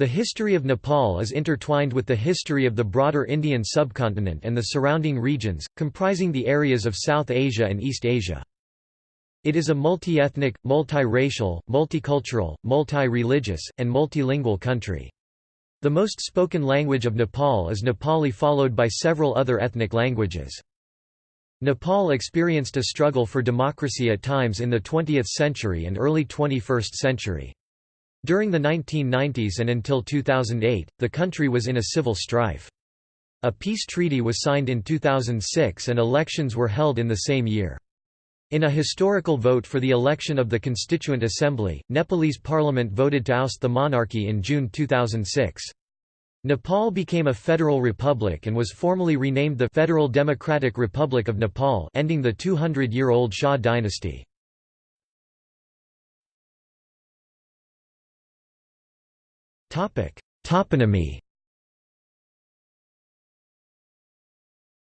The history of Nepal is intertwined with the history of the broader Indian subcontinent and the surrounding regions, comprising the areas of South Asia and East Asia. It is a multi-ethnic, multi-racial, multicultural, multi-religious, and multilingual country. The most spoken language of Nepal is Nepali followed by several other ethnic languages. Nepal experienced a struggle for democracy at times in the 20th century and early 21st century. During the 1990s and until 2008, the country was in a civil strife. A peace treaty was signed in 2006 and elections were held in the same year. In a historical vote for the election of the Constituent Assembly, Nepalese parliament voted to oust the monarchy in June 2006. Nepal became a federal republic and was formally renamed the Federal Democratic Republic of Nepal ending the 200-year-old Shah dynasty. Toponymy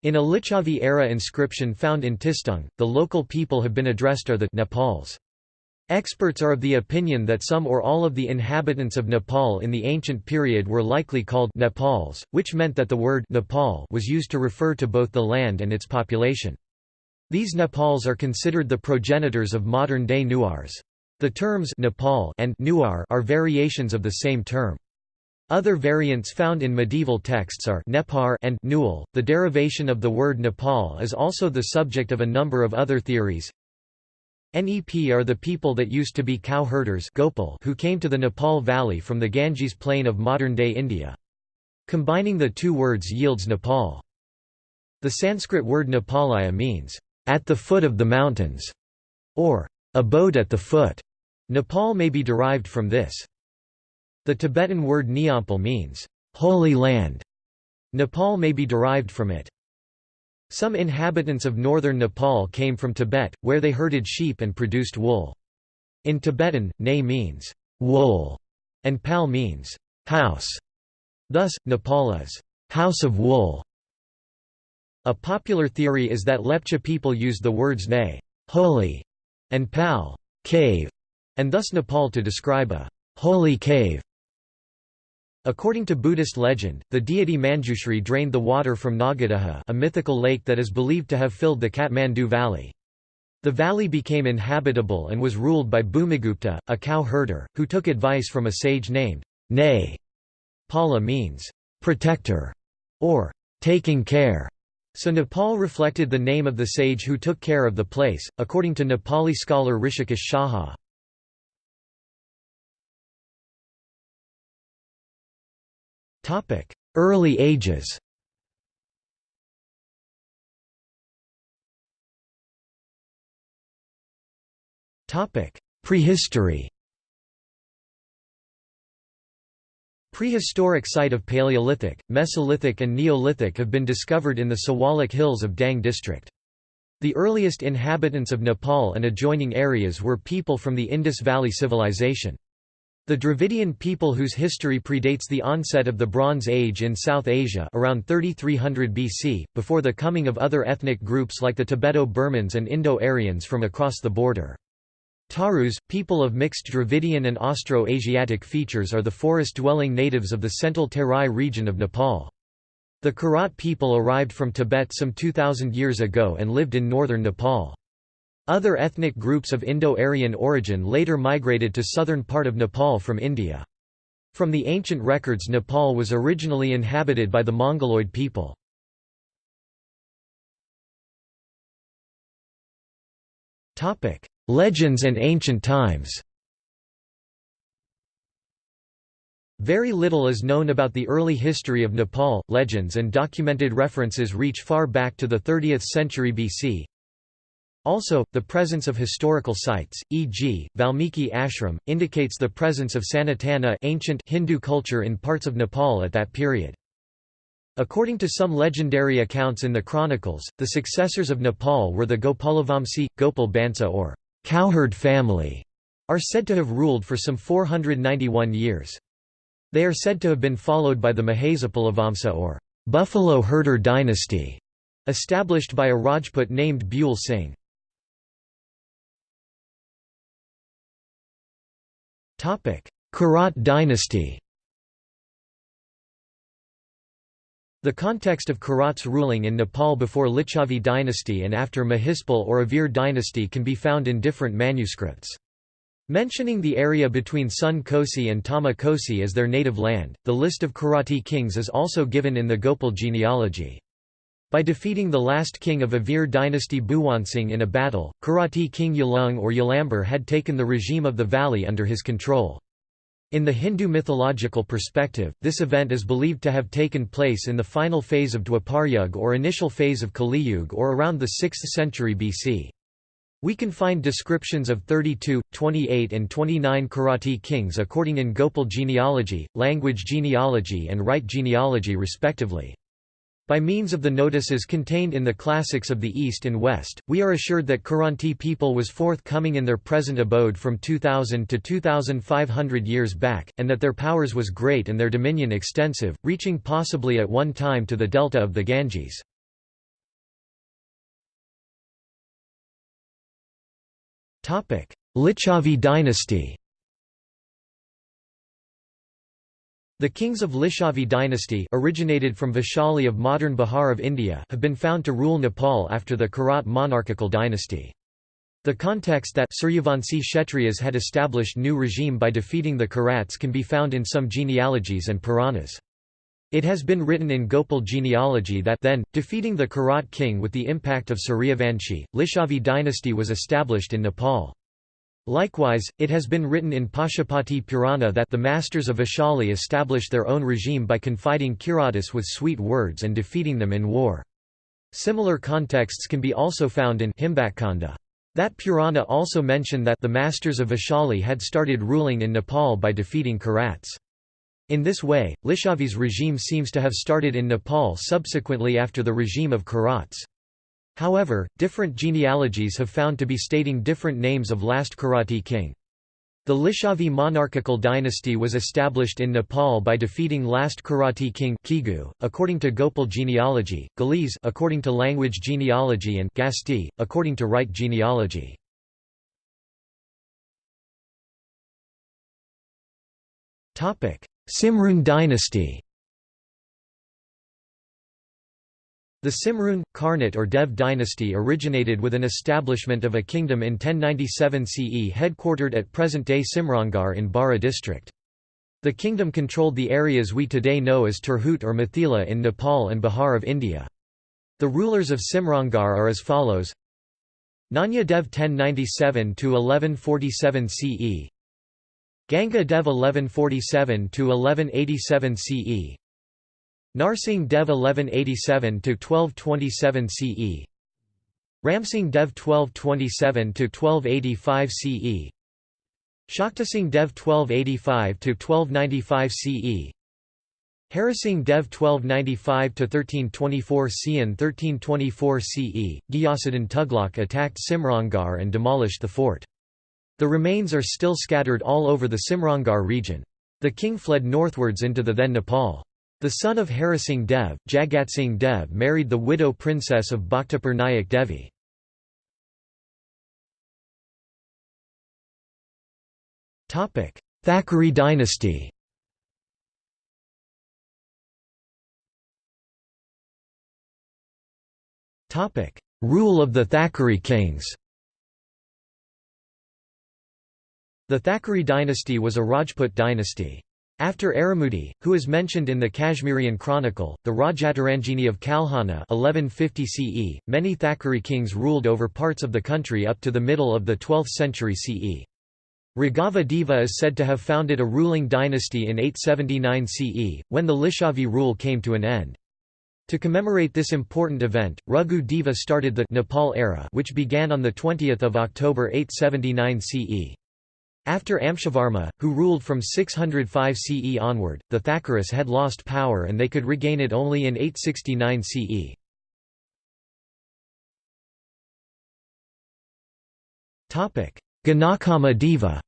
In a Licchavi-era inscription found in Tistung, the local people have been addressed are the Nepals. Experts are of the opinion that some or all of the inhabitants of Nepal in the ancient period were likely called Nepals, which meant that the word Nepal was used to refer to both the land and its population. These Nepals are considered the progenitors of modern-day Newars. The terms Nepal and Newar are variations of the same term. Other variants found in medieval texts are Nepar and Newal. The derivation of the word Nepal is also the subject of a number of other theories. Nep are the people that used to be cow herders Gopal who came to the Nepal Valley from the Ganges plain of modern-day India. Combining the two words yields Nepal. The Sanskrit word Nepalaya means, "...at the foot of the mountains", or "...abode at the foot". Nepal may be derived from this. The Tibetan word Neompal means, "...holy land". Nepal may be derived from it. Some inhabitants of northern Nepal came from Tibet, where they herded sheep and produced wool. In Tibetan, ne means, "...wool", and pal means, "...house". Thus, Nepal is, "...house of wool". A popular theory is that Lepcha people used the words ne holy", and pal cave", and thus Nepal to describe a holy cave. According to Buddhist legend, the deity Manjushri drained the water from Nagadaha a mythical lake that is believed to have filled the Kathmandu valley. The valley became inhabitable and was ruled by Bhumigupta, a cow herder, who took advice from a sage named Nay. Pala means, protector, or taking care. So Nepal reflected the name of the sage who took care of the place, according to Nepali scholar Rishikesh. Topic: Early Ages. Prehistory. Prehistoric site of Paleolithic, Mesolithic and Neolithic have been discovered in the Siwalik Hills of Dang district. The earliest inhabitants of Nepal and adjoining areas were people from the Indus Valley Civilization. The Dravidian people whose history predates the onset of the Bronze Age in South Asia around 3300 BC, before the coming of other ethnic groups like the Tibeto-Burmans and Indo-Aryans from across the border. Tharus, people of mixed Dravidian and Austro-Asiatic features are the forest-dwelling natives of the central Terai region of Nepal. The Kirat people arrived from Tibet some 2,000 years ago and lived in northern Nepal. Other ethnic groups of Indo-Aryan origin later migrated to southern part of Nepal from India. From the ancient records Nepal was originally inhabited by the Mongoloid people. Legends and ancient times Very little is known about the early history of Nepal. Legends and documented references reach far back to the 30th century BC, also, the presence of historical sites, e.g., Valmiki Ashram, indicates the presence of Sanatana ancient Hindu culture in parts of Nepal at that period. According to some legendary accounts in the chronicles, the successors of Nepal were the Gopalavamsi, Gopal Bansa or cowherd family, are said to have ruled for some 491 years. They are said to have been followed by the Mahasapalavamsa or buffalo herder dynasty, established by a Rajput named Buell Singh. Kirat dynasty The context of Kirat's ruling in Nepal before Licchavi dynasty and after Mahispal or Avir dynasty can be found in different manuscripts. Mentioning the area between Sun Kosi and Tama Kosi as their native land, the list of Kirati kings is also given in the Gopal genealogy. By defeating the last king of Avir dynasty Bhuwansing in a battle, Kirati king Yalung or Yalamber had taken the regime of the valley under his control. In the Hindu mythological perspective, this event is believed to have taken place in the final phase of Dwaparyug or initial phase of Kaliyug or around the 6th century BC. We can find descriptions of 32, 28 and 29 Kirati kings according in Gopal genealogy, language genealogy and Wright genealogy respectively. By means of the notices contained in the classics of the East and West, we are assured that Kiranti people was forthcoming in their present abode from 2000 to 2500 years back, and that their powers was great and their dominion extensive, reaching possibly at one time to the delta of the Ganges. Licchavi dynasty The kings of Licchavi dynasty originated from Vaishali of modern Bihar of India have been found to rule Nepal after the Kirat monarchical dynasty. The context that Suryavanshi Kshatriyas had established new regime by defeating the Kirats can be found in some genealogies and Puranas. It has been written in Gopal genealogy that then, defeating the Kirat king with the impact of Suryavanshi, Licchavi dynasty was established in Nepal. Likewise, it has been written in Pashupati Purana that the masters of Vaishali established their own regime by confiding Kiratis with sweet words and defeating them in war. Similar contexts can be also found in Himbatkanda. That Purana also mention that the masters of Vaishali had started ruling in Nepal by defeating Kirats. In this way, Licchavi's regime seems to have started in Nepal subsequently after the regime of Kirats. However, different genealogies have found to be stating different names of last Kirati king. The Licchavi monarchical dynasty was established in Nepal by defeating last Kirati king Kigu, according to Gopal genealogy, Galis according to language genealogy and Gasti, according to Wright genealogy. Simrun dynasty The Simrun, Karnat or Dev dynasty originated with an establishment of a kingdom in 1097 CE headquartered at present-day Simrangar in Bara district. The kingdom controlled the areas we today know as Tirhut or Mithila in Nepal and Bihar of India. The rulers of Simrangar are as follows Nanya Dev 1097–1147 CE Ganga Dev 1147–1187 CE Narsingh Dev 1187–1227 CE Ramsingh Dev 1227–1285 CE Shaktisingh Dev 1285–1295 CE Harasingh Dev 1295–1324 CN 1324 CE, Ghiyasuddin Tughlaq attacked Simrangar and demolished the fort. The remains are still scattered all over the Simrangar region. The king fled northwards into the then Nepal. The son of Harasingh Dev, Jagatsingh Dev married the widow princess of Bhaktapur Nayak Devi. Thakuri dynasty Rule of the Thakuri kings The Thakuri dynasty was a Rajput dynasty. After Aramudi, who is mentioned in the Kashmirian Chronicle, the Rajatarangini of Kalhana 1150 CE, many Thakuri kings ruled over parts of the country up to the middle of the 12th century CE. Raghava Deva is said to have founded a ruling dynasty in 879 CE, when the Licchavi rule came to an end. To commemorate this important event, Raghu Deva started the Nepal era which began on 20 October 879 CE. After Amshavarma, who ruled from 605 CE onward, the Thakuris had lost power and they could regain it only in 869 CE. Ganakama Deva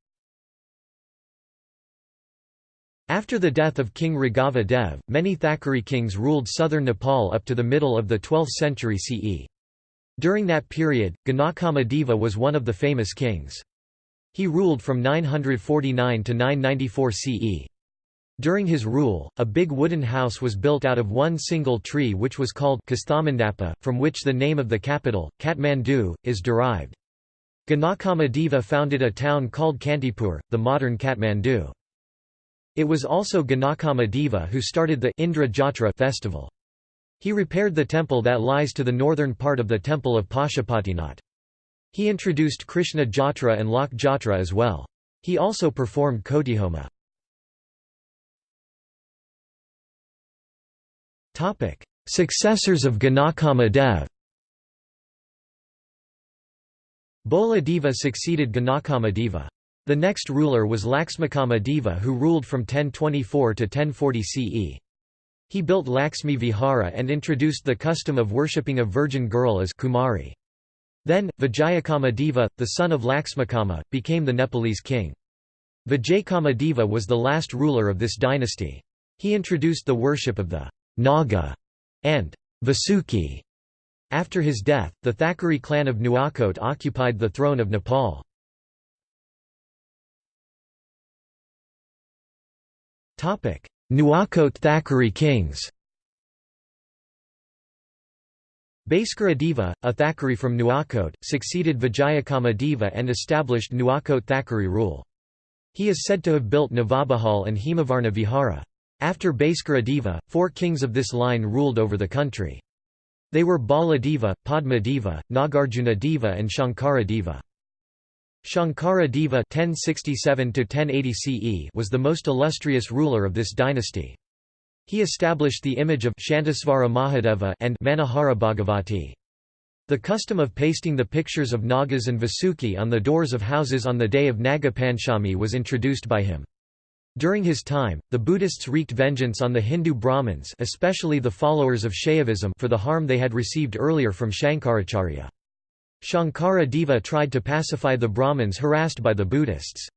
After the death of King Raghava Dev, many Thakuri kings ruled southern Nepal up to the middle of the 12th century CE. During that period, Ganakama Deva was one of the famous kings. He ruled from 949 to 994 CE. During his rule, a big wooden house was built out of one single tree which was called Kasthamandapa, from which the name of the capital, Kathmandu, is derived. Ganakamadeva founded a town called Kantipur, the modern Kathmandu. It was also Ganakamadeva who started the Indra Jatra festival. He repaired the temple that lies to the northern part of the temple of Pashupatinath. He introduced Krishna Jatra and Lok Jatra as well. He also performed Kotihoma. Successors of Ganakama Dev Bola Deva succeeded Ganakama Deva. The next ruler was Laxmakama Deva who ruled from 1024 to 1040 CE. He built Laxmi Vihara and introduced the custom of worshipping a virgin girl as Kumari. Then, Vijayakama Deva, the son of Laxmakama, became the Nepalese king. Vijayakama Deva was the last ruler of this dynasty. He introduced the worship of the Naga, and Vasuki. After his death, the Thakuri clan of Nuwakot occupied the throne of Nepal. Nuwakot Thakuri kings Bhaskara Deva, a Thakuri from Nuwakot, succeeded Vijayakama Deva and established Nuwakot Thakuri rule. He is said to have built Navabahal and Himavarna Vihara. After Bhaskara Deva, four kings of this line ruled over the country. They were Bala Deva, Padma Deva, Nagarjuna Deva and Shankara Deva. Shankara Deva (1067–1080 CE) was the most illustrious ruler of this dynasty. He established the image of Shantasvara Mahadeva and Manahara Bhagavati. The custom of pasting the pictures of Nagas and Vasuki on the doors of houses on the day of Nagapanchami was introduced by him. During his time, the Buddhists wreaked vengeance on the Hindu Brahmins especially the followers of Shaivism for the harm they had received earlier from Shankaracharya. Shankara Deva tried to pacify the Brahmins harassed by the Buddhists.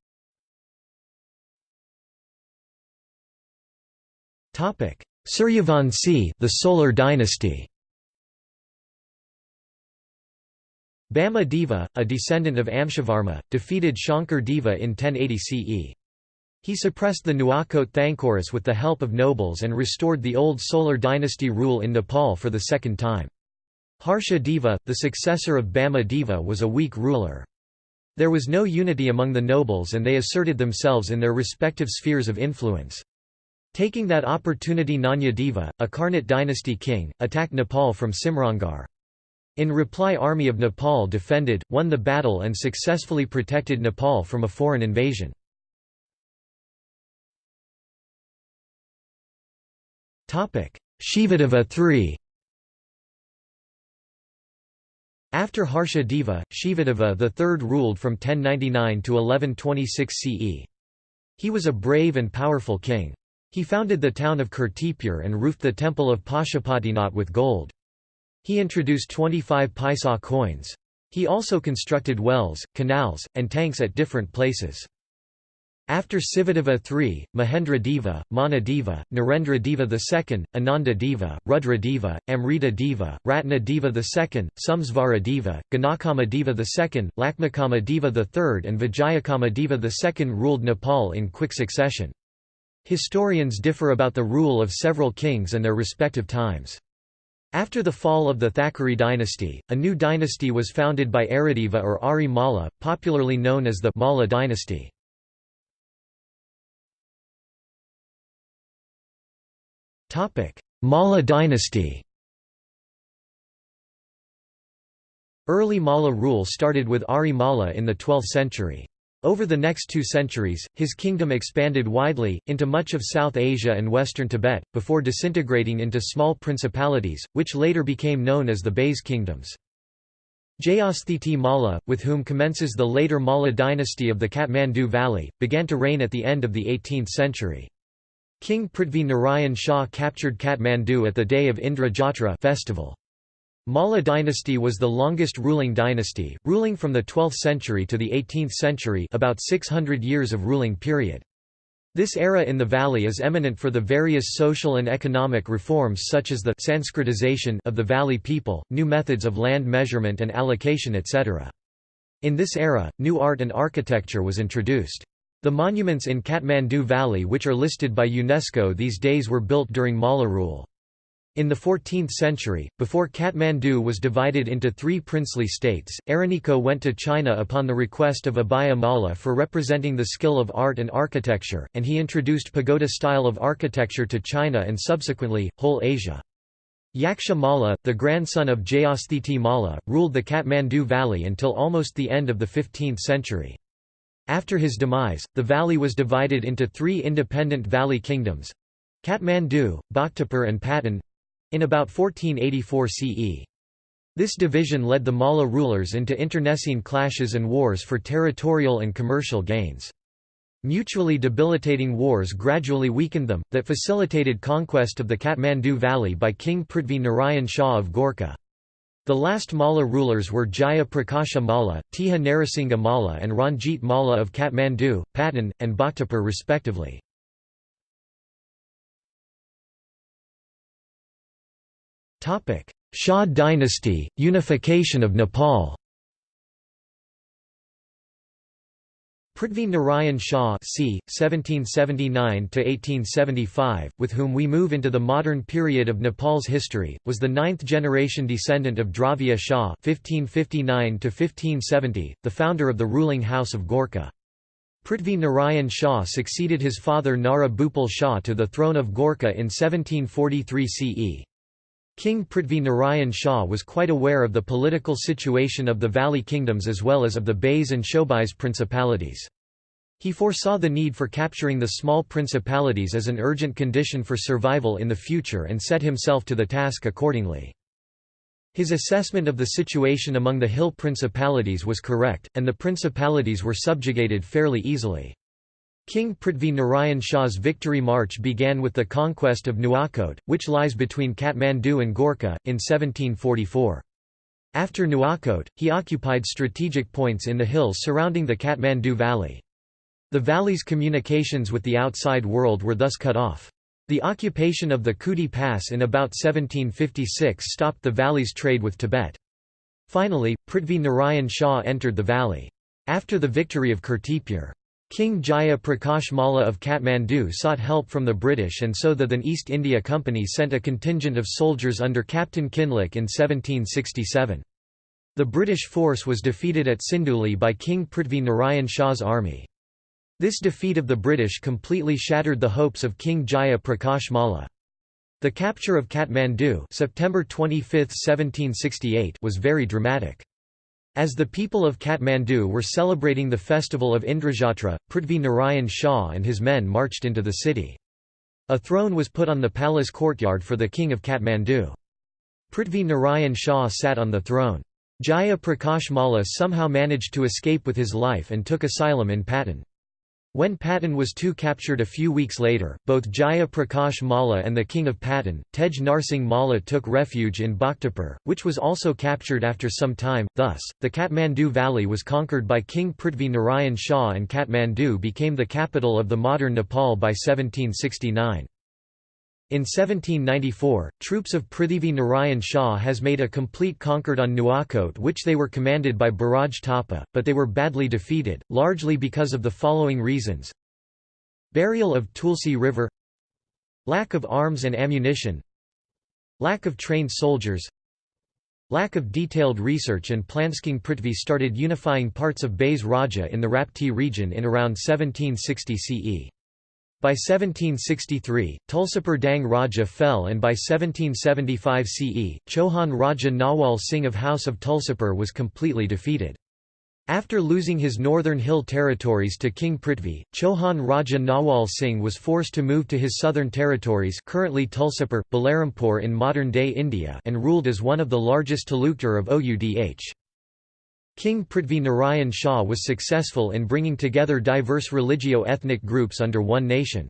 Suryavanshi the Solar dynasty Bama Deva, a descendant of Amshavarma, defeated Shankar Deva in 1080 CE. He suppressed the Nuwakot Thakuris with the help of nobles and restored the old Solar dynasty rule in Nepal for the second time. Harsha Deva, the successor of Bama Deva was a weak ruler. There was no unity among the nobles and they asserted themselves in their respective spheres of influence. Taking that opportunity Nanya Deva, a Karnat dynasty king, attacked Nepal from Simrangar. In reply Army of Nepal defended, won the battle and successfully protected Nepal from a foreign invasion. Shivadeva III After Harsha Deva, Shivadeva III ruled from 1099 to 1126 CE. He was a brave and powerful king. He founded the town of Kirtipur and roofed the temple of Pashupatinath with gold. He introduced 25 paisa coins. He also constructed wells, canals, and tanks at different places. After Sivadeva III, Mahendra Deva, Mana Deva, Narendra Deva II, Ananda Deva, Rudra Deva, Amrita Deva, Ratna Deva II, Sumsvara Deva, Ganakama Deva II, Lakmakama Deva III and Vijayakama Deva II ruled Nepal in quick succession. Historians differ about the rule of several kings and their respective times. After the fall of the Thakuri dynasty, a new dynasty was founded by Arideva or Ari Malla, popularly known as the Malla dynasty. Malla dynasty Early Malla rule started with Ari Malla in the 12th century. Over the next two centuries, his kingdom expanded widely, into much of South Asia and western Tibet, before disintegrating into small principalities, which later became known as the Bais kingdoms. Jayasthiti Malla, with whom commences the later Malla dynasty of the Kathmandu Valley, began to reign at the end of the 18th century. King Prithvi Narayan Shah captured Kathmandu at the day of Indra Jatra festival. Malla dynasty was the longest ruling dynasty, ruling from the 12th century to the 18th century about 600 years of ruling period. This era in the valley is eminent for the various social and economic reforms such as the Sanskritization of the valley people, new methods of land measurement and allocation etc. In this era, new art and architecture was introduced. The monuments in Kathmandu Valley which are listed by UNESCO these days were built during Malla rule. In the 14th century, before Kathmandu was divided into three princely states, Araniko went to China upon the request of Abhaya Malla for representing the skill of art and architecture, and he introduced pagoda style of architecture to China and subsequently, whole Asia. Yaksha Malla, the grandson of Jayasthiti Malla, ruled the Kathmandu Valley until almost the end of the 15th century. After his demise, the valley was divided into three independent valley kingdoms—Kathmandu, Bhaktapur and Patan—in about 1484 CE. This division led the Malla rulers into internecine clashes and wars for territorial and commercial gains. Mutually debilitating wars gradually weakened them, that facilitated conquest of the Kathmandu Valley by King Prithvi Narayan Shah of Gorkha. The last Malla rulers were Jaya Prakasha Malla, Tiha Narasingha Malla and Ranjit Malla of Kathmandu, Patan, and Bhaktapur respectively. Shah dynasty, unification of Nepal Prithvi Narayan Shah c. 1779–1875, with whom we move into the modern period of Nepal's history, was the ninth-generation descendant of Dravya Shah (1559–1570), the founder of the ruling house of Gorkha. Prithvi Narayan Shah succeeded his father Nara Bhupal Shah to the throne of Gorkha in 1743 CE. King Prithvi Narayan Shah was quite aware of the political situation of the valley kingdoms as well as of the Bays and Shobais principalities. He foresaw the need for capturing the small principalities as an urgent condition for survival in the future and set himself to the task accordingly. His assessment of the situation among the hill principalities was correct, and the principalities were subjugated fairly easily. King Prithvi Narayan Shah's victory march began with the conquest of Nuakot, which lies between Kathmandu and Gorkha, in 1744. After Nuakot, he occupied strategic points in the hills surrounding the Kathmandu Valley. The valley's communications with the outside world were thus cut off. The occupation of the Khudi Pass in about 1756 stopped the valley's trade with Tibet. Finally, Prithvi Narayan Shah entered the valley. After the victory of Kirtipur, King Jaya Prakash Malla of Kathmandu sought help from the British and so the Then East India Company sent a contingent of soldiers under Captain Kinloch in 1767. The British force was defeated at Sinduli by King Prithvi Narayan Shah's army. This defeat of the British completely shattered the hopes of King Jaya Prakash Malla. The capture of Kathmandu September 25, 1768 was very dramatic. As the people of Kathmandu were celebrating the festival of Indrajatra, Prithvi Narayan Shah and his men marched into the city. A throne was put on the palace courtyard for the king of Kathmandu. Prithvi Narayan Shah sat on the throne. Jaya Prakash Malla somehow managed to escape with his life and took asylum in Patan. When Patan was too captured a few weeks later, both Jaya Prakash Malla and the king of Patan, Tej Narsingh Malla took refuge in Bhaktapur, which was also captured after some time. Thus, the Kathmandu valley was conquered by King Prithvi Narayan Shah and Kathmandu became the capital of the modern Nepal by 1769. In 1794, troops of Prithvi Narayan Shah has made a complete conquered on Nuakot which they were commanded by Baraj Thapa, but they were badly defeated, largely because of the following reasons. Burial of Tulsi River Lack of arms and ammunition Lack of trained soldiers Lack of detailed research and King Prithvi started unifying parts of Bays Raja in the Rapti region in around 1760 CE. By 1763, Tulsipur Dang Raja fell and by 1775 CE, Chohan Raja Nawal Singh of House of Tulsipur was completely defeated. After losing his northern hill territories to King Prithvi, Chohan Raja Nawal Singh was forced to move to his southern territories currently Tulsipur, Balarampur in modern-day India and ruled as one of the largest talukdar of Oudh. King Prithvi Narayan Shah was successful in bringing together diverse religio-ethnic groups under one nation.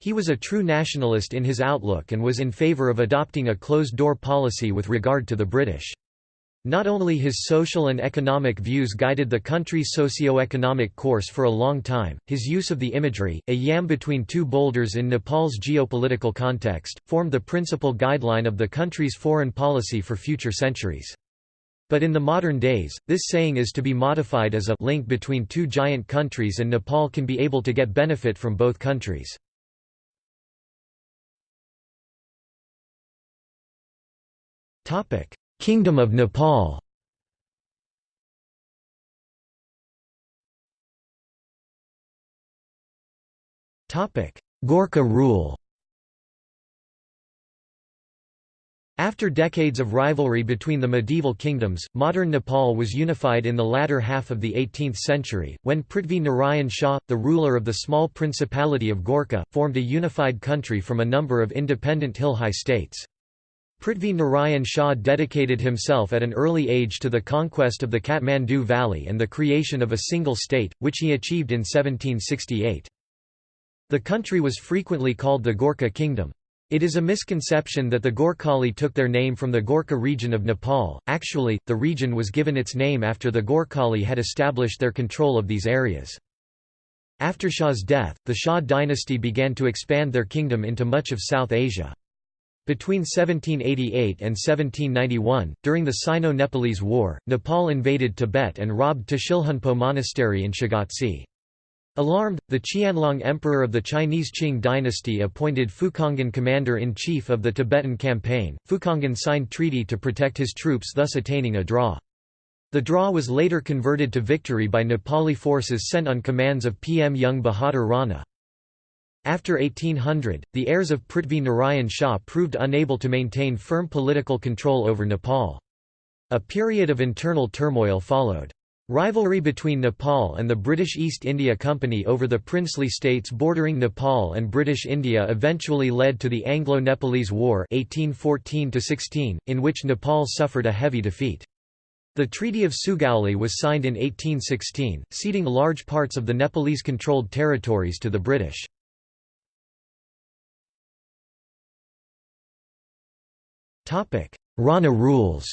He was a true nationalist in his outlook and was in favour of adopting a closed-door policy with regard to the British. Not only his social and economic views guided the country's socio-economic course for a long time, his use of the imagery, a yam between two boulders in Nepal's geopolitical context, formed the principal guideline of the country's foreign policy for future centuries. But in the modern days, this saying is to be modified as a link between two giant countries and Nepal can be able to get benefit from both countries. Kingdom of Nepal Gorkha rule After decades of rivalry between the medieval kingdoms, modern Nepal was unified in the latter half of the 18th century, when Prithvi Narayan Shah, the ruler of the small Principality of Gorkha, formed a unified country from a number of independent hill-high states. Prithvi Narayan Shah dedicated himself at an early age to the conquest of the Kathmandu Valley and the creation of a single state, which he achieved in 1768. The country was frequently called the Gorkha Kingdom. It is a misconception that the Gorkhali took their name from the Gorkha region of Nepal, actually, the region was given its name after the Gorkhali had established their control of these areas. After Shah's death, the Shah dynasty began to expand their kingdom into much of South Asia. Between 1788 and 1791, during the Sino-Nepalese War, Nepal invaded Tibet and robbed Tashilhunpo Monastery in Shigatse. Alarmed, the Qianlong emperor of the Chinese Qing dynasty appointed Fukanggan commander-in-chief of the Tibetan campaign. Fukanggan signed treaty to protect his troops thus attaining a draw. The draw was later converted to victory by Nepali forces sent on commands of PM Jung Bahadur Rana. After 1800, the heirs of Prithvi Narayan Shah proved unable to maintain firm political control over Nepal. A period of internal turmoil followed. Rivalry between Nepal and the British East India Company over the princely states bordering Nepal and British India eventually led to the Anglo-Nepalese War 1814 in which Nepal suffered a heavy defeat. The Treaty of Sugauli was signed in 1816, ceding large parts of the Nepalese-controlled territories to the British. Rana rules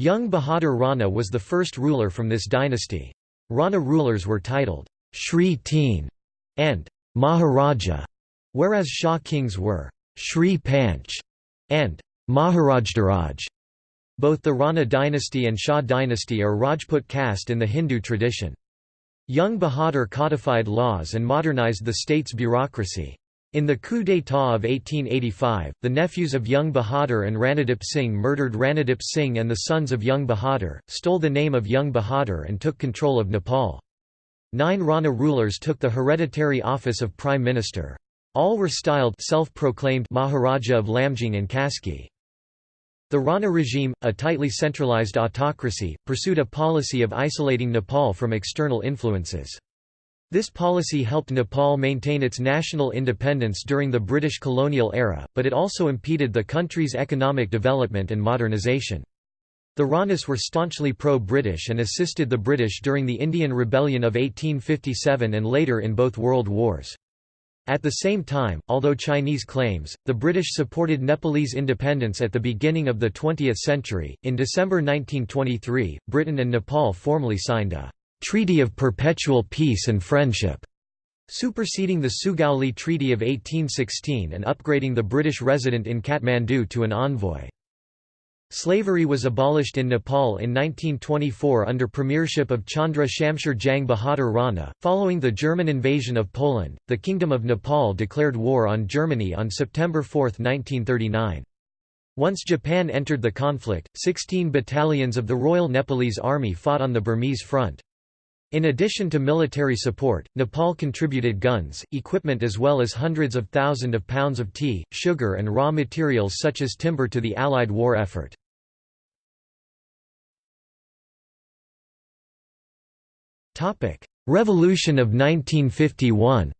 Jung Bahadur Rana was the first ruler from this dynasty. Rana rulers were titled Shri Teen and Maharaja, whereas Shah kings were Shri Panch and Maharajadhiraj. Both the Rana dynasty and Shah dynasty are Rajput caste in the Hindu tradition. Jung Bahadur codified laws and modernized the state's bureaucracy. In the coup d'état of 1885, the nephews of Jung Bahadur and Ranadip Singh murdered Ranadip Singh and the sons of Jung Bahadur, stole the name of Jung Bahadur and took control of Nepal. Nine Rana rulers took the hereditary office of prime minister. All were styled self-proclaimed Maharaja of Lamjung and Kaski. The Rana regime, a tightly centralized autocracy, pursued a policy of isolating Nepal from external influences. This policy helped Nepal maintain its national independence during the British colonial era, but it also impeded the country's economic development and modernisation. The Ranas were staunchly pro-British and assisted the British during the Indian Rebellion of 1857 and later in both world wars. At the same time, although Chinese claims, the British supported Nepalese independence at the beginning of the 20th century. In December 1923, Britain and Nepal formally signed a Treaty of Perpetual Peace and Friendship, superseding the Sugauli Treaty of 1816 and upgrading the British resident in Kathmandu to an envoy. Slavery was abolished in Nepal in 1924 under premiership of Chandra Shamsher Jang Bahadur Rana. Following the German invasion of Poland, the Kingdom of Nepal declared war on Germany on September 4, 1939. Once Japan entered the conflict, 16 battalions of the Royal Nepalese Army fought on the Burmese front. In addition to military support, Nepal contributed guns, equipment as well as hundreds of thousands of pounds of tea, sugar and raw materials such as timber to the Allied war effort. Revolution of 1951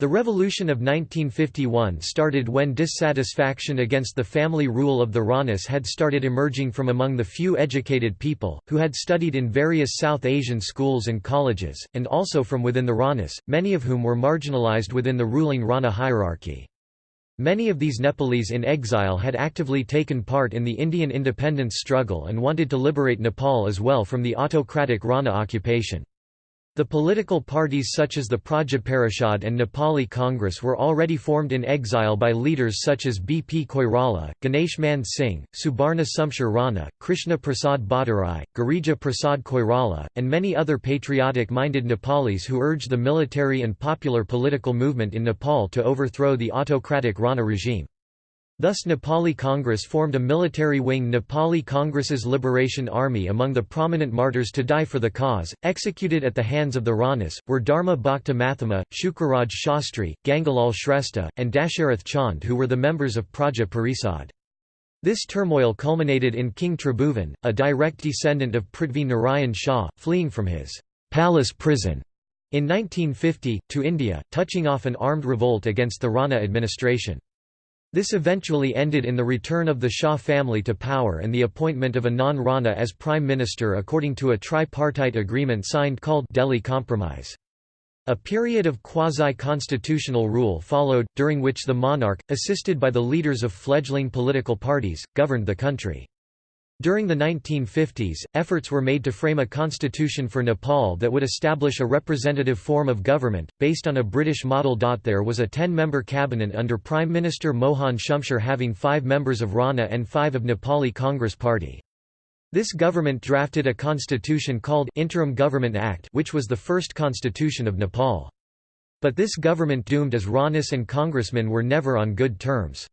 The Revolution of 1951 started when dissatisfaction against the family rule of the Ranas had started emerging from among the few educated people, who had studied in various South Asian schools and colleges, and also from within the Ranas, many of whom were marginalized within the ruling Rana hierarchy. Many of these Nepalese in exile had actively taken part in the Indian independence struggle and wanted to liberate Nepal as well from the autocratic Rana occupation. The political parties such as the Prajaparishad and Nepali Congress were already formed in exile by leaders such as B. P. Koirala, Ganesh Man Singh, Subarna Shamsher Rana, Krishna Prasad Bhattarai, Girija Prasad Koirala, and many other patriotic-minded Nepalis who urged the military and popular political movement in Nepal to overthrow the autocratic Rana regime. Thus Nepali Congress formed a military wing Nepali Congress's Liberation Army among the prominent martyrs to die for the cause, executed at the hands of the Ranas, were Dharma Bhakta Mathema, Shukraraj Shastri, Gangalal Shrestha, and Dasharath Chand who were the members of Praja Parisad. This turmoil culminated in King Tribhuvan, a direct descendant of Prithvi Narayan Shah, fleeing from his palace prison in 1950, to India, touching off an armed revolt against the Rana administration. This eventually ended in the return of the Shah family to power and the appointment of a non-Rana as prime minister according to a tripartite agreement signed called Delhi Compromise. A period of quasi-constitutional rule followed, during which the monarch, assisted by the leaders of fledgling political parties, governed the country. During the 1950s, efforts were made to frame a constitution for Nepal that would establish a representative form of government, based on a British model. There was a ten-member cabinet under Prime Minister Mohan Shumsher having five members of Rana and five of Nepali Congress Party. This government drafted a constitution called Interim Government Act which was the first constitution of Nepal. But this government doomed as Ranas and congressmen were never on good terms.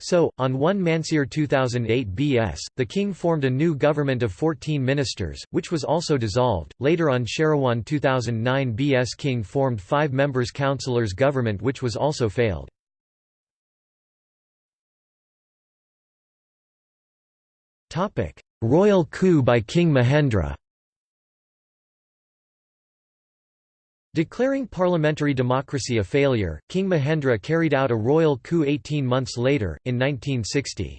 So, on 1 Mansir 2008 BS, the king formed a new government of 14 ministers, which was also dissolved. Later on Shrawan 2009 BS king formed five members councillors government which was also failed. Royal coup by King Mahendra Declaring parliamentary democracy a failure, King Mahendra carried out a royal coup 18 months later, in 1960.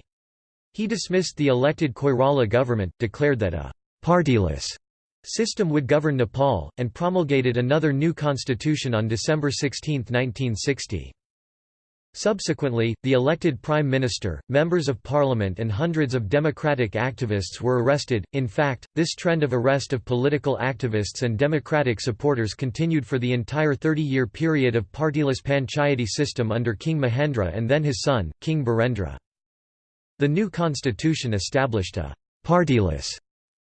He dismissed the elected Koirala government, declared that a «partyless» system would govern Nepal, and promulgated another new constitution on December 16, 1960. Subsequently, the elected prime minister, members of parliament and hundreds of democratic activists were arrested. In fact, this trend of arrest of political activists and democratic supporters continued for the entire 30-year period of partyless panchayati system under King Mahendra and then his son, King Birendra. The new constitution established a partyless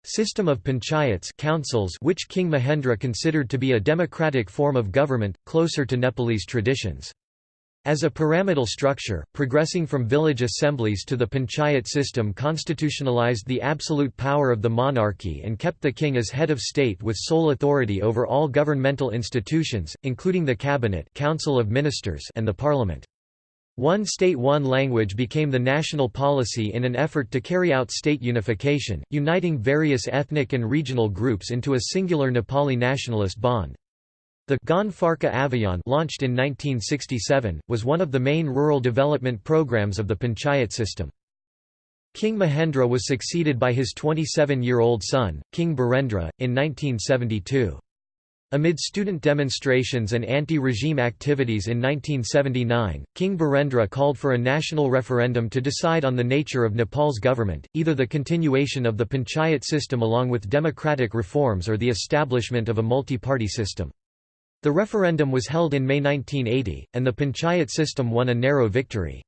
system of panchayats councils which King Mahendra considered to be a democratic form of government, closer to Nepalese traditions. As a pyramidal structure, progressing from village assemblies to the panchayat system constitutionalized the absolute power of the monarchy and kept the king as head of state with sole authority over all governmental institutions, including the cabinet council of ministers and the parliament. One state one language became the national policy in an effort to carry out state unification, uniting various ethnic and regional groups into a singular Nepali nationalist bond. The Gaun Pharka Abhiyan launched in 1967, was one of the main rural development programs of the panchayat system. King Mahendra was succeeded by his 27-year-old son, King Birendra, in 1972. Amid student demonstrations and anti-regime activities in 1979, King Birendra called for a national referendum to decide on the nature of Nepal's government, either the continuation of the panchayat system along with democratic reforms or the establishment of a multi-party system. The referendum was held in May 1980, and the panchayat system won a narrow victory.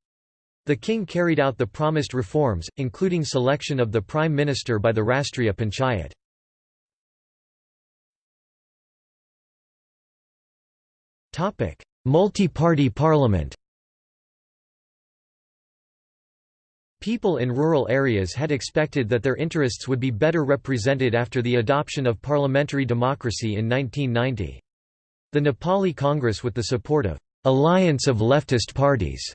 The king carried out the promised reforms, including selection of the prime minister by the Rastriya Panchayat. Multi-party parliament People in rural areas had expected that their interests would be better represented after the adoption of parliamentary democracy in 1990. The Nepali Congress with the support of Alliance of Leftist Parties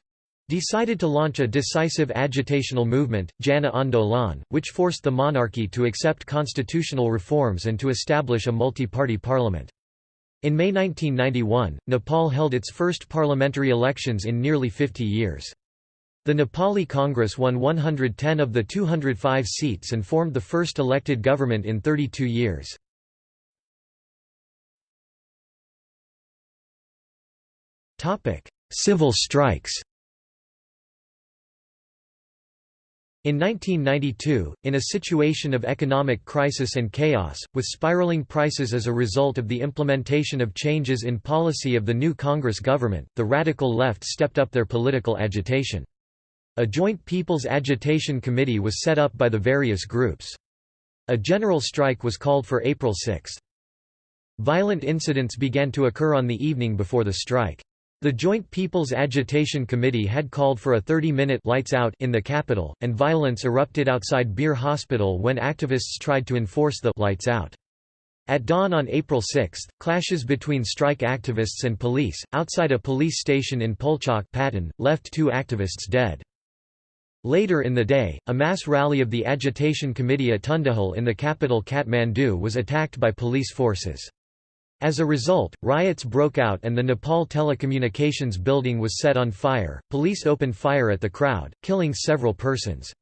decided to launch a decisive agitational movement, Jana Andolan, which forced the monarchy to accept constitutional reforms and to establish a multi-party parliament. In May 1991, Nepal held its first parliamentary elections in nearly 50 years. The Nepali Congress won 110 of the 205 seats and formed the first elected government in 32 years. Topic: Civil strikes. In 1992, in a situation of economic crisis and chaos, with spiraling prices as a result of the implementation of changes in policy of the new Congress government, the radical left stepped up their political agitation. A joint People's Agitation Committee was set up by the various groups. A general strike was called for April 6. Violent incidents began to occur on the evening before the strike. The Joint People's Agitation Committee had called for a 30-minute lights out in the capital, and violence erupted outside Bir Hospital when activists tried to enforce the lights out. At dawn on April 6, clashes between strike activists and police, outside a police station in Pulchok Patan, left two activists dead. Later in the day, a mass rally of the Agitation Committee at Tundikhel in the capital Kathmandu was attacked by police forces. As a result, riots broke out and the Nepal Telecommunications building was set on fire. Police opened fire at the crowd, killing several persons.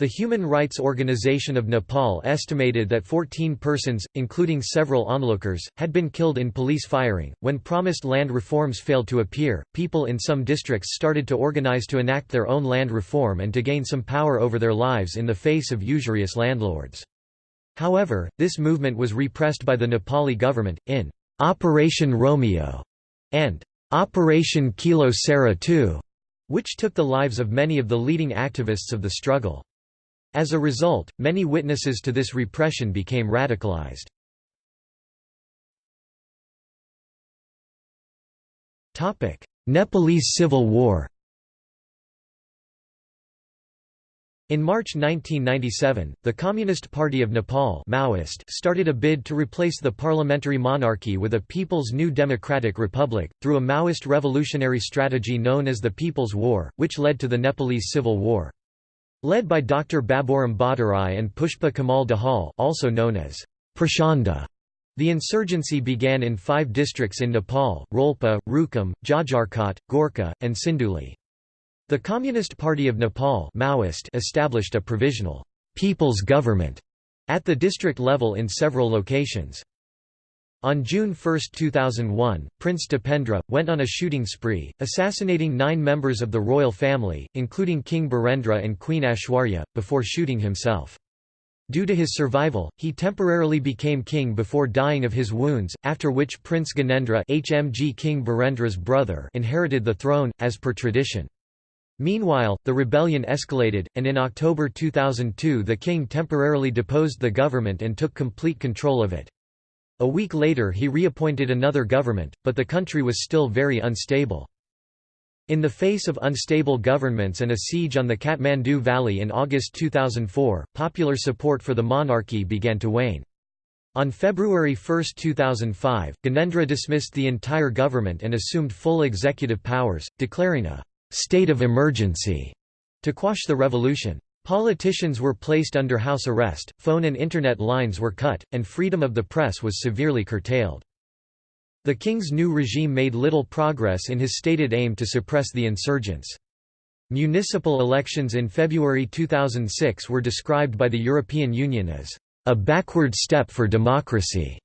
The Human Rights Organization of Nepal estimated that 14 persons, including several onlookers, had been killed in police firing. When promised land reforms failed to appear, people in some districts started to organize to enact their own land reform and to gain some power over their lives in the face of usurious landlords. However, this movement was repressed by the Nepali government, in Operation Romeo and Operation Kilo Sera II, which took the lives of many of the leading activists of the struggle. As a result, many witnesses to this repression became radicalized. Nepalese Civil War In March 1997, the Communist Party of Nepal Maoist started a bid to replace the parliamentary monarchy with a People's New Democratic Republic, through a Maoist revolutionary strategy known as the People's War, which led to the Nepalese Civil War. Led by Dr. Baburam Bhattarai and Pushpa Kamal Dahal also known as Prachanda, the insurgency began in five districts in Nepal, Rolpa, Rukum, Jajarkot, Gorkha, and Sindhuli. The Communist Party of Nepal Maoist established a provisional «people's government» at the district level in several locations. On June 1, 2001, Prince Dipendra, went on a shooting spree, assassinating nine members of the royal family, including King Birendra and Queen Aishwarya, before shooting himself. Due to his survival, he temporarily became king before dying of his wounds, after which Prince Gyanendra HMG King Birendra's brother inherited the throne, as per tradition. Meanwhile, the rebellion escalated, and in October 2002 the king temporarily deposed the government and took complete control of it. A week later he reappointed another government, but the country was still very unstable. In the face of unstable governments and a siege on the Kathmandu Valley in August 2004, popular support for the monarchy began to wane. On February 1, 2005, Gyanendra dismissed the entire government and assumed full executive powers, declaring a state of emergency to quash the revolution. Politicians were placed under house arrest, phone and internet lines were cut, and freedom of the press was severely curtailed. The king's new regime made little progress in his stated aim to suppress the insurgents. Municipal elections in February 2006 were described by the European Union as a backward step for democracy,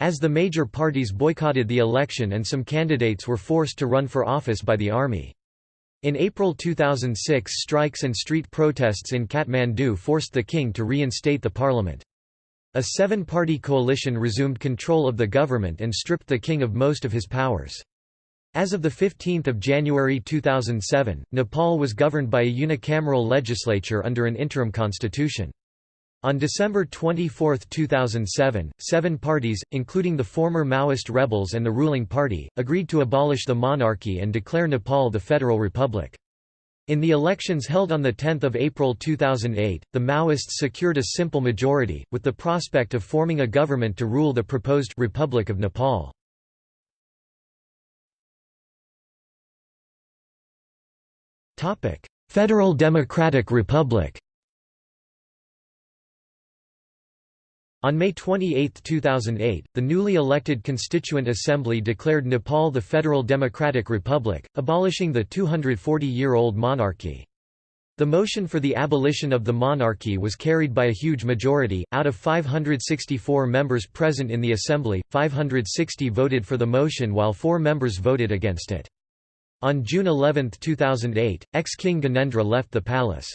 as the major parties boycotted the election and some candidates were forced to run for office by the army. In April 2006 strikes and street protests in Kathmandu forced the king to reinstate the parliament. A seven-party coalition resumed control of the government and stripped the king of most of his powers. As of 15 January 2007, Nepal was governed by a unicameral legislature under an interim constitution. On December 24, 2007, seven parties, including the former Maoist rebels and the ruling party, agreed to abolish the monarchy and declare Nepal the Federal Republic. In the elections held on 10 April 2008, the Maoists secured a simple majority, with the prospect of forming a government to rule the proposed Republic of Nepal. Federal Democratic Republic On May 28, 2008, the newly elected Constituent Assembly declared Nepal the Federal Democratic Republic, abolishing the 240-year-old monarchy. The motion for the abolition of the monarchy was carried by a huge majority, out of 564 members present in the assembly, 560 voted for the motion while four members voted against it. On June 11, 2008, ex-King Gyanendra left the palace.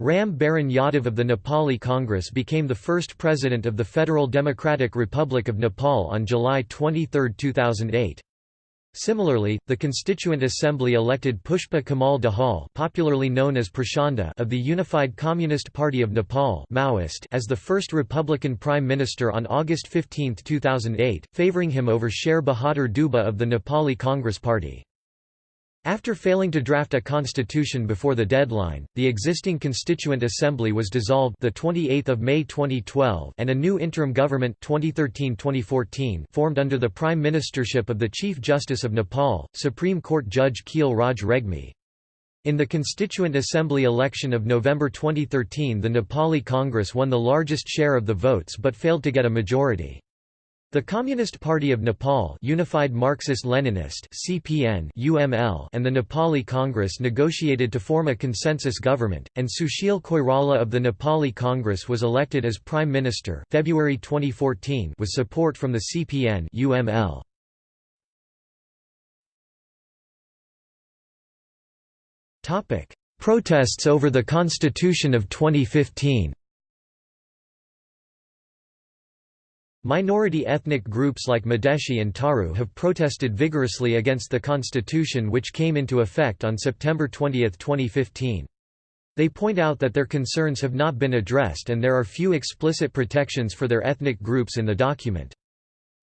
Ram Baran Yadav of the Nepali Congress became the first president of the Federal Democratic Republic of Nepal on July 23, 2008. Similarly, the Constituent Assembly elected Pushpa Kamal Dahal popularly known as Prachanda of the Unified Communist Party of Nepal Maoist as the first Republican Prime Minister on August 15, 2008, favouring him over Sher Bahadur Deuba of the Nepali Congress Party. After failing to draft a constitution before the deadline, the existing Constituent Assembly was dissolved the 28th of May 2012 and a new interim government 2013-2014 formed under the prime ministership of the Chief Justice of Nepal, Supreme Court Judge Khil Raj Regmi. In the Constituent Assembly election of November 2013 the Nepali Congress won the largest share of the votes but failed to get a majority. The Communist Party of Nepal Unified Marxist-Leninist CPN UML and the Nepali Congress negotiated to form a consensus government, and Sushil Koirala of the Nepali Congress was elected as Prime Minister February 2014 with support from the CPN UML. Protests over the Constitution of 2015 Minority ethnic groups like Madhesi and Tharu have protested vigorously against the constitution which came into effect on September 20, 2015. They point out that their concerns have not been addressed and there are few explicit protections for their ethnic groups in the document.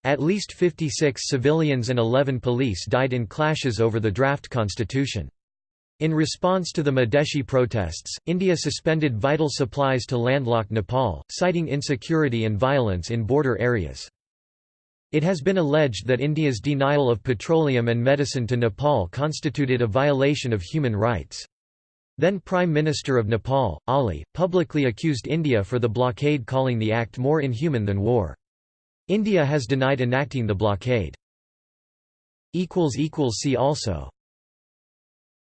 At least 56 civilians and 11 police died in clashes over the draft constitution. In response to the Madhesi protests, India suspended vital supplies to landlocked Nepal, citing insecurity and violence in border areas. It has been alleged that India's denial of petroleum and medicine to Nepal constituted a violation of human rights. Then Prime Minister of Nepal, Oli, publicly accused India for the blockade calling the act more inhuman than war. India has denied enacting the blockade. See also